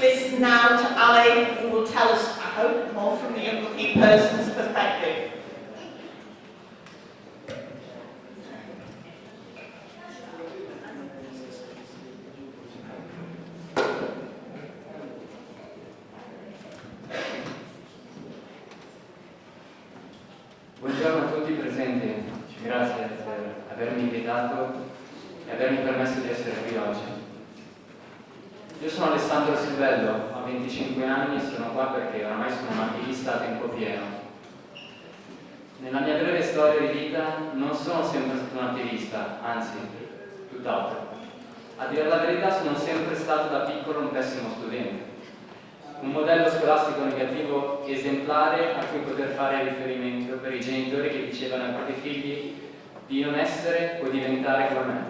listen now to Ali, who will tell us, I hope, more from the unlucky person's perspective. Qua perché oramai sono un attivista a tempo pieno. Nella mia breve storia di vita non sono sempre stato un attivista, anzi, tutt'altro. A dire la verità sono sempre stato da piccolo un pessimo studente un modello scolastico negativo esemplare a cui poter fare riferimento per i genitori che dicevano ai propri figli di non essere o diventare come me.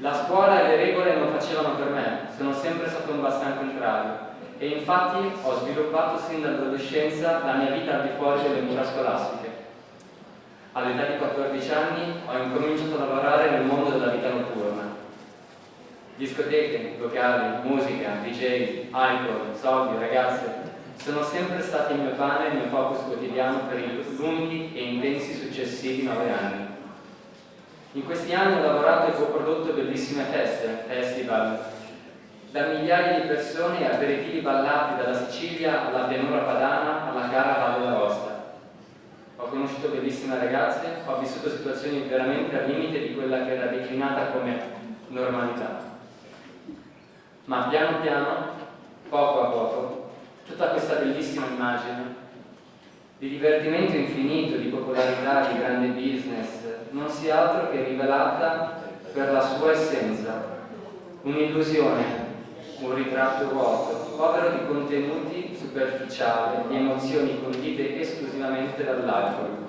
La scuola e le regole non facevano per me, sono sempre stato un bastante contrario e infatti ho sviluppato sin dall'adolescenza la mia vita al di fuori delle mura scolastiche. All'età di 14 anni ho incominciato a lavorare nel mondo della vita notturna Discoteche, locali, musica, DJ, alcol, soldi, ragazze sono sempre stati il mio pane e il mio focus quotidiano per i lunghi e intensi successivi nove anni. In questi anni ho lavorato e co-prodotto bellissime feste, festival, da migliaia di persone aperitivi ballati dalla Sicilia alla pianura padana alla cara Valle d'Aosta. Ho conosciuto bellissime ragazze, ho vissuto situazioni veramente al limite di quella che era declinata come normalità ma piano piano, poco a poco, tutta questa bellissima immagine di divertimento infinito, di popolarità, di grande business, non sia altro che rivelata per la sua essenza, un'illusione, un ritratto vuoto, povero di contenuti superficiali, di emozioni condite esclusivamente dall'alcol.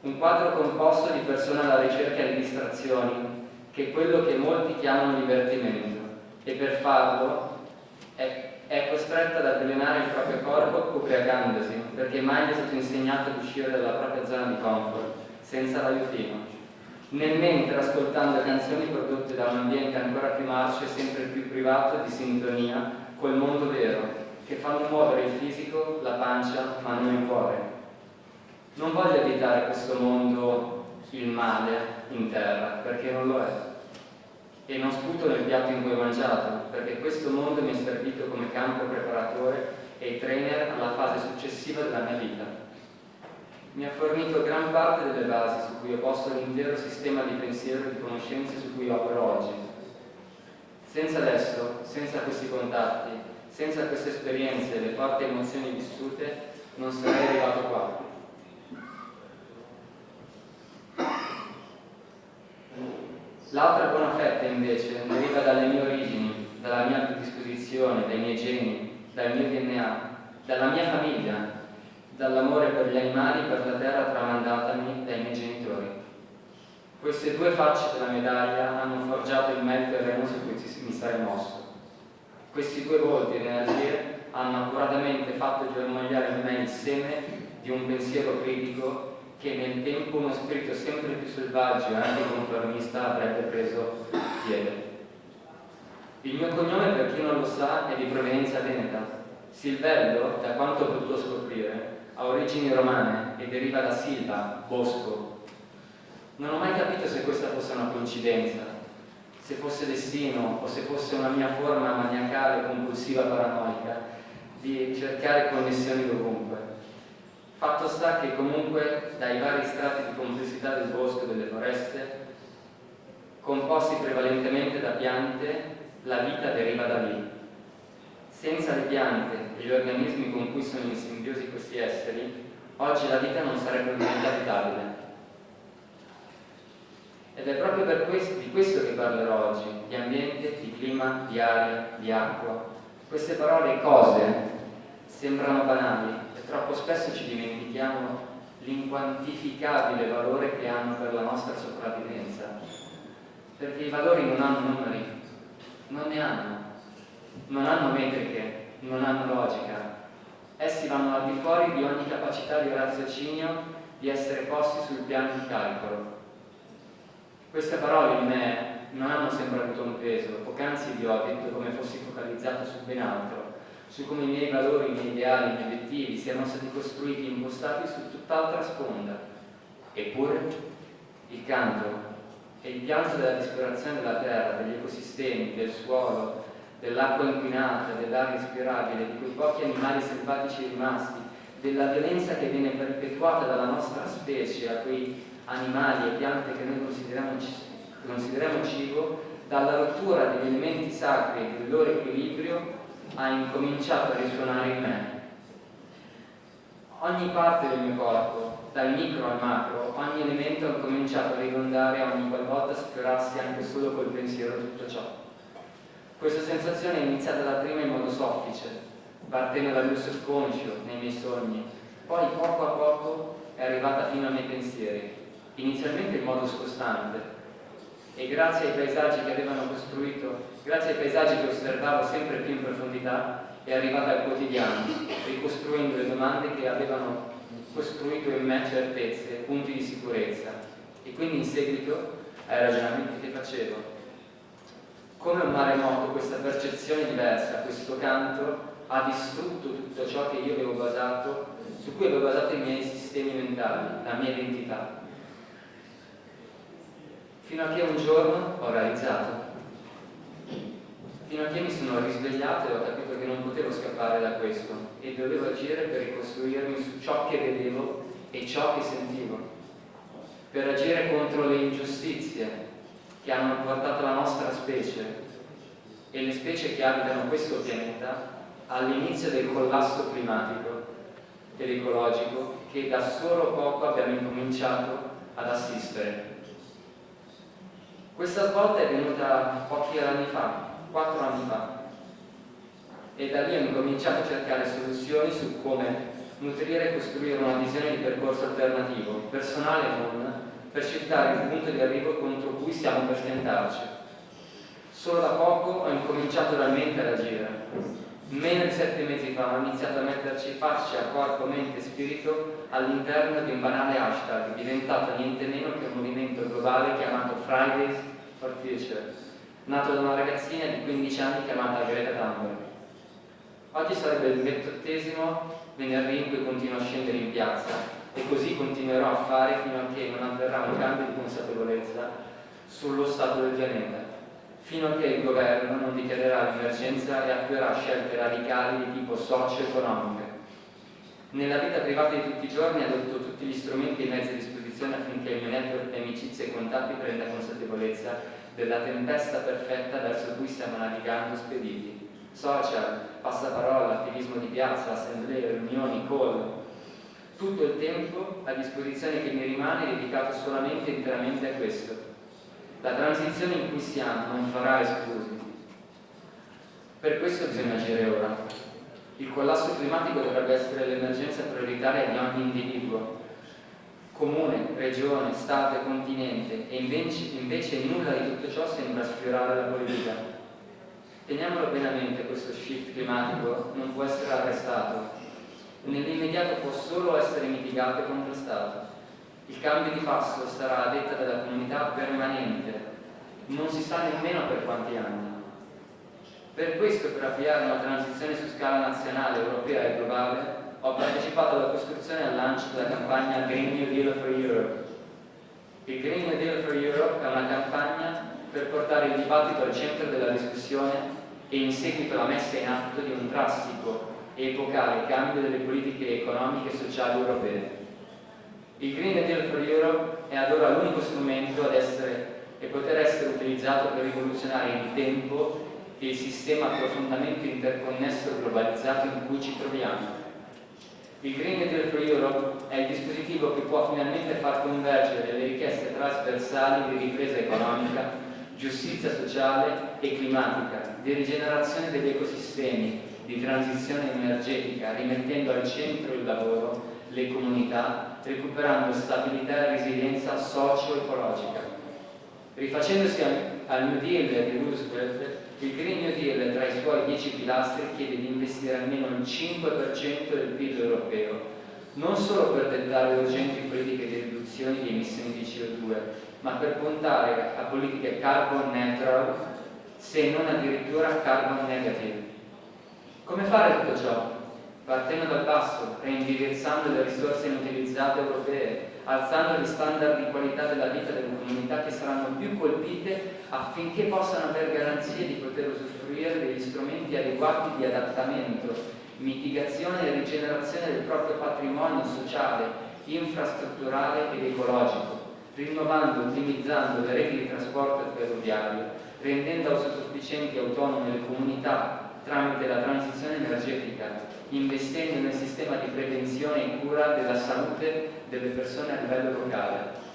Un quadro composto di persone alla ricerca di distrazioni, che è quello che molti chiamano divertimento e per farlo è, è costretta ad avvelenare il proprio corpo ubriacandosi perché mai gli è stato insegnato ad uscire dalla propria zona di comfort senza l'aiutino nel mentre ascoltando canzoni prodotte da un ambiente ancora più marcio e sempre più privato di sintonia col mondo vero che fanno muovere il fisico, la pancia ma non il cuore non voglio additare questo mondo il male in terra perché non lo è e non sputo nel piatto in cui ho mangiato, perché questo mondo mi è servito come campo preparatore e trainer alla fase successiva della mia vita. Mi ha fornito gran parte delle basi su cui ho posto l'intero sistema di pensiero e di conoscenze su cui opero oggi. Senza adesso, senza questi contatti, senza queste esperienze e le forti emozioni vissute, non sarei arrivato qua. L'altra buona fetta invece deriva dalle mie origini, dalla mia predisposizione, dai miei geni, dal mio DNA, dalla mia famiglia, dall'amore per gli animali e per la terra tramandatami dai miei genitori. Queste due facce della medaglia hanno forgiato il merito terreno su cui mi sarei mosso. Questi due volti ed energie hanno accuratamente fatto germogliare in me il seme di un pensiero critico che nel tempo uno spirito sempre più selvaggio e anticonformista avrebbe preso piede. Il mio cognome, per chi non lo sa, è di provenienza veneta. Silvello, da quanto ho potuto scoprire, ha origini romane e deriva da Silva, bosco. Non ho mai capito se questa fosse una coincidenza, se fosse destino o se fosse una mia forma maniacale, compulsiva, paranoica di cercare connessioni dovunque. Fatto sta che comunque dai vari strati di complessità del bosco e delle foreste, composti prevalentemente da piante, la vita deriva da lì. Senza le piante e gli organismi con cui sono in simbiosi questi esseri, oggi la vita non sarebbe mai abitabile. Ed è proprio questo, di questo che parlerò oggi, di ambiente, di clima, di aria, di acqua. Queste parole e cose sembrano banali, troppo spesso ci dimentichiamo l'inquantificabile valore che hanno per la nostra sopravvivenza, perché i valori non hanno numeri, non ne hanno, non hanno metriche, non hanno logica, essi vanno al di fuori di ogni capacità di raziocinio di essere posti sul piano di calcolo. Queste parole in me non hanno sempre avuto un peso, poc'anzi vi ho detto come fossi focalizzato su ben altro, su come i miei valori, i miei ideali, i miei obiettivi siano stati costruiti e impostati su tutt'altra sponda. Eppure il canto e il pianto della disperazione della terra, degli ecosistemi, del suolo, dell'acqua inquinata, dell'aria respirabile, di quei pochi animali selvatici rimasti, della violenza che viene perpetuata dalla nostra specie a quei animali e piante che noi consideriamo, consideriamo cibo, dalla rottura degli elementi sacri e del loro equilibrio ha incominciato a risuonare in me. Ogni parte del mio corpo, dal micro al macro, ogni elemento ha cominciato a ridondare ogni qualvolta sfiorassi anche solo col pensiero tutto ciò. Questa sensazione è iniziata da prima in modo soffice, partendo dal mio subconscio, nei miei sogni, poi poco a poco è arrivata fino ai miei pensieri, inizialmente in modo scostante, e grazie ai paesaggi che avevano costruito, grazie ai paesaggi che osservavo sempre più in profondità, è arrivata al quotidiano, ricostruendo le domande che avevano costruito in me certezze, punti di sicurezza. E quindi in seguito ai ragionamenti che facevo. Come un maremoto questa percezione diversa, questo canto ha distrutto tutto ciò che io avevo basato, su cui avevo basato i miei sistemi mentali, la mia identità. Fino a che un giorno ho realizzato fino a che mi sono risvegliato e ho capito che non potevo scappare da questo e dovevo agire per ricostruirmi su ciò che vedevo e ciò che sentivo, per agire contro le ingiustizie che hanno portato la nostra specie e le specie che abitano questo pianeta all'inizio del collasso climatico ed ecologico che da solo poco abbiamo incominciato ad assistere. Questa svolta è venuta pochi anni fa, quattro anni fa e da lì ho incominciato a cercare soluzioni su come nutrire e costruire una visione di percorso alternativo, personale e non, per cercare il punto di arrivo contro cui stiamo per tentarci. Solo da poco ho incominciato realmente ad agire. Meno di sette mesi fa ho iniziato a metterci faccia, corpo, mente e spirito all'interno di un banale hashtag diventato niente meno che un movimento globale chiamato Fridays for Future nato da una ragazzina di 15 anni chiamata Greta Thunberg. Oggi sarebbe il ventottesimo venerdì in cui continuo a scendere in piazza così continuerò a fare fino a che non avverrà un cambio di consapevolezza sullo stato del pianeta, fino a che il governo non dichiarerà l'emergenza e attuerà scelte radicali di tipo socio-economiche. Nella vita privata di tutti i giorni adotto tutti gli strumenti e i mezzi a disposizione affinché il mio network di amicizie e contatti prenda consapevolezza della tempesta perfetta verso cui stiamo navigando spediti. Social, passaparola, attivismo di piazza, assemblee, riunioni, call. Tutto il tempo a disposizione che mi rimane è dedicato solamente e interamente a questo. La transizione in cui siamo non farà esclusi. Per questo bisogna agire ora. Il collasso climatico dovrebbe essere l'emergenza prioritaria di ogni individuo, comune, regione, Stato e continente e invece, invece nulla di tutto ciò sembra sfiorare la politica. Teniamolo bene a mente, questo shift climatico non può essere arrestato, nell'immediato può solo essere mitigato e contrastato. Il cambio di passo sarà a detta della comunità permanente, non si sa nemmeno per quanti anni. Per questo, per avviare una transizione su scala nazionale, europea e globale, ho partecipato alla costruzione e al lancio della campagna Green New Deal for Europe. Il Green New Deal for Europe è una campagna per portare il dibattito al centro della discussione e in seguito la messa in atto di un drastico e epocale cambio delle politiche economiche e sociali europee. Il Green Deal for Europe è ad ora l'unico strumento ad essere e poter essere utilizzato per rivoluzionare il tempo e il sistema profondamente interconnesso e globalizzato in cui ci troviamo. Il Green Deal for Europe è il dispositivo che può finalmente far convergere le richieste trasversali di ripresa economica, giustizia sociale e climatica, di rigenerazione degli ecosistemi, di transizione energetica, rimettendo al centro il lavoro, le comunità, recuperando stabilità e resilienza socio-ecologica. Rifacendosi al New Deal di Roosevelt, il Green New Deal tra i suoi dieci pilastri chiede di investire almeno il 5% del PIL europeo, non solo per dettare urgenti politiche di riduzione di emissioni di CO2, ma per puntare a politiche carbon neutral, se non addirittura carbon negative. Come fare tutto ciò? Partendo dal basso, reindirizzando le risorse inutilizzate europee, alzando gli standard di qualità della vita delle comunità che saranno più colpite affinché possano avere garanzie di poter usufruire degli strumenti adeguati di adattamento, mitigazione e rigenerazione del proprio patrimonio sociale, infrastrutturale ed ecologico, rinnovando e ottimizzando le reti di trasporto ferroviario, rendendo autosufficienti e autonome le comunità tramite la transizione energetica, investendo nel sistema di prevenzione e cura della salute delle persone a livello locale.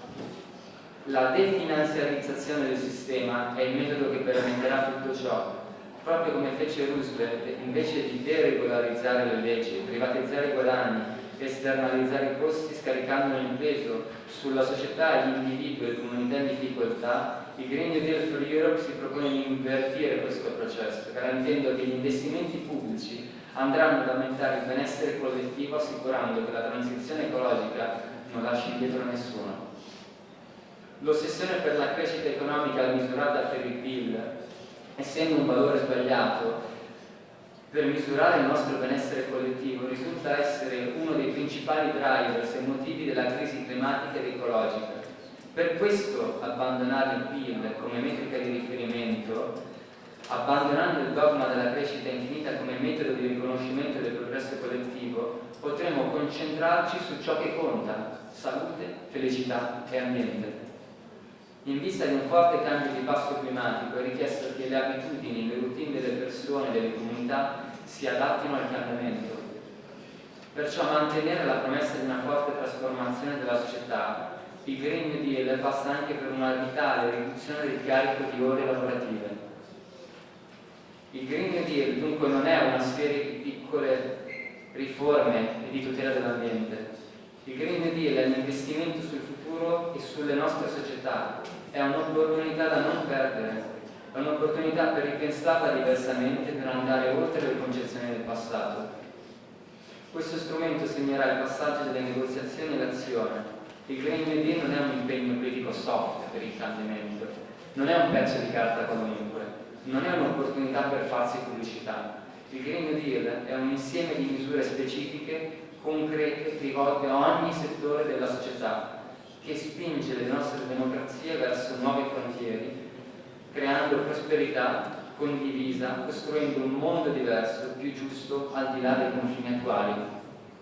La definanziarizzazione del sistema è il metodo che permetterà tutto ciò, proprio come fece Roosevelt, invece di deregolarizzare le leggi, privatizzare i guadagni, esternalizzare i costi scaricandone il peso sulla società, gli individui e le comunità in difficoltà, il Green New Deal for Europe si propone di invertire questo processo, garantendo che gli investimenti pubblici andranno ad aumentare il benessere collettivo assicurando che la transizione ecologica non lasci indietro nessuno. L'ossessione per la crescita economica misurata per il PIL, essendo un valore sbagliato, per misurare il nostro benessere collettivo risulta essere uno dei principali drivers e motivi della crisi climatica ed ecologica. Per questo abbandonare il PIL come metrica di riferimento Abbandonando il dogma della crescita infinita come metodo di riconoscimento del progresso collettivo, potremo concentrarci su ciò che conta, salute, felicità e ambiente. In vista di un forte cambio di passo climatico è richiesto che le abitudini, le routine delle persone e delle comunità si adattino al cambiamento. Perciò mantenere la promessa di una forte trasformazione della società, il Green New Deal passa anche per una vitale riduzione del carico di ore lavorative il Green New Deal dunque non è una serie di piccole riforme e di tutela dell'ambiente. Il Green New Deal è un investimento sul futuro e sulle nostre società, è un'opportunità da non perdere, è un'opportunità per ripensarla diversamente, per andare oltre le concezioni del passato. Questo strumento segnerà il passaggio delle negoziazioni all'azione. Il Green New Deal non è un impegno politico soft per il cambiamento, non è un pezzo di carta qualunque, non è un'opportunità per farsi pubblicità. Il Green New Deal è un insieme di misure specifiche, concrete, rivolte a ogni settore della società, che spinge le nostre democrazie verso nuove frontiere, creando prosperità condivisa, costruendo un mondo diverso, più giusto, al di là dei confini attuali.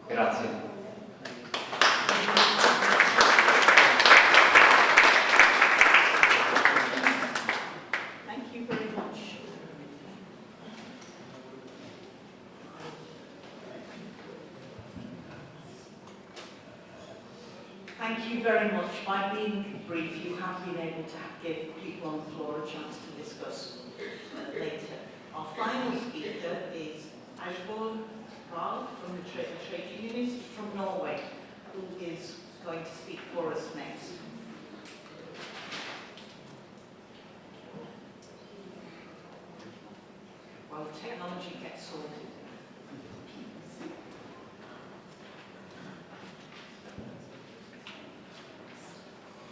Grazie. Very much. By being brief, you have been able to give people on the floor a chance to discuss uh, later. Our final speaker is Ashborn Val from the Trade, Trade Unionist from Norway, who is going to speak for us next. While technology gets sorted.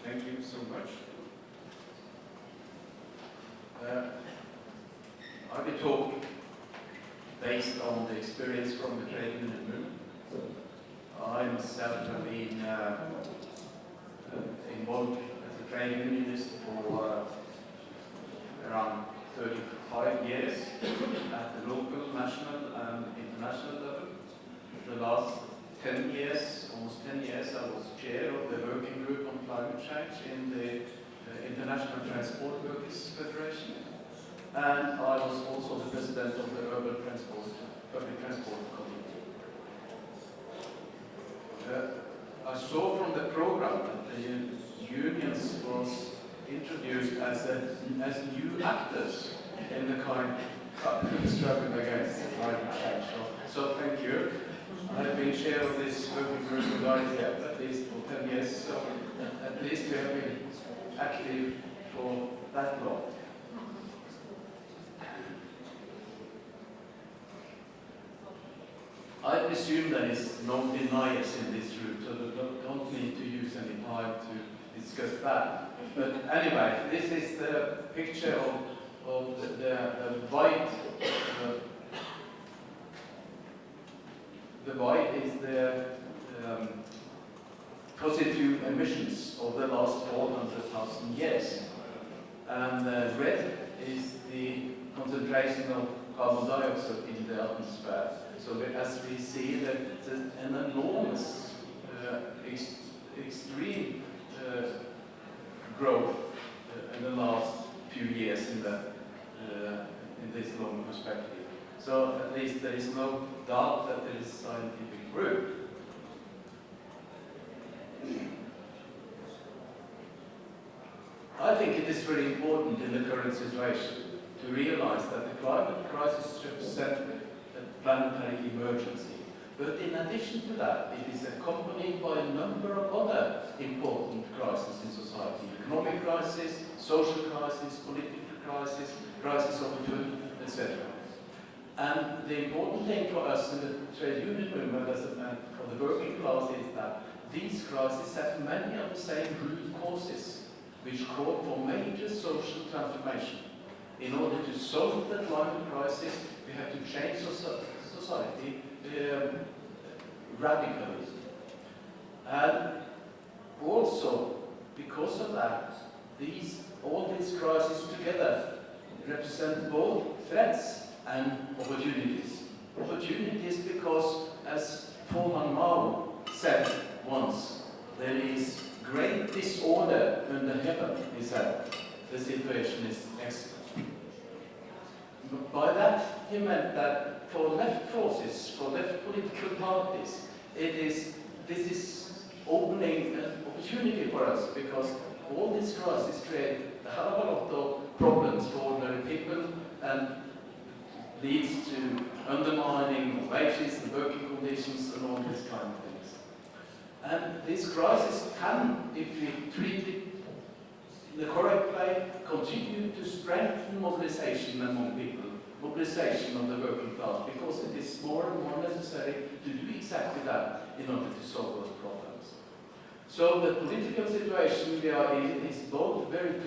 Thank you so much. Uh, I will talk based on the experience from the trade union movement. I myself have been uh, uh, involved as a trade unionist for uh, around 35 years at the local, national and international level. The last 10 years, almost 10 years, I was chair of the working group climate change in the uh, International Transport Workers Federation. And I was also the president of the Urban Transport, Public Transport Committee. Uh, I saw from the program that the unions was introduced as, a, as new actors in the of struggle against climate change. So, so thank you. I've been chair of this working group with ITF at least for 10 years, so at least we have been active for that long. I presume there is no deniers in this room, so don't, don't need to use any time to discuss that. But anyway, this is the picture of, of the, the, the white. The white is the um, emissions of the last 400,000 years. And uh, red is the concentration of carbon dioxide in the atmosphere. So as we see that an enormous, uh, ex extreme uh, growth uh, in the last few years in, the, uh, in this long perspective. So at least there is no doubt that there is scientific proof. I think it is very important in the current situation to realize that the climate crisis represents a planetary emergency. But in addition to that, it is accompanied by a number of other important crises in society. Economic crisis, social crisis, political crisis, crisis of food, etc. And the important thing for us in the trade union movement as for the working class is that these crises have many of the same root causes which call for major social transformation. In order to solve the climate crisis, we have to change soci society um, radically. And also, because of that, these, all these crises together represent both threats and opportunities. Opportunities because, as Foreman Mao said once, there is great disorder under heaven, he said. The situation is excellent. By that, he meant that for left forces, for left political parties, it is, this is opening an opportunity for us because all these crises create a hell of a lot of problems for ordinary people and leads to undermining wages and working conditions and all these kind of things. And this crisis can, if we treat it in the correct way, continue to strengthen mobilization among people, mobilization of the working class, because it is more and more necessary to do exactly that in order to solve those problems. So the political situation we are in is both very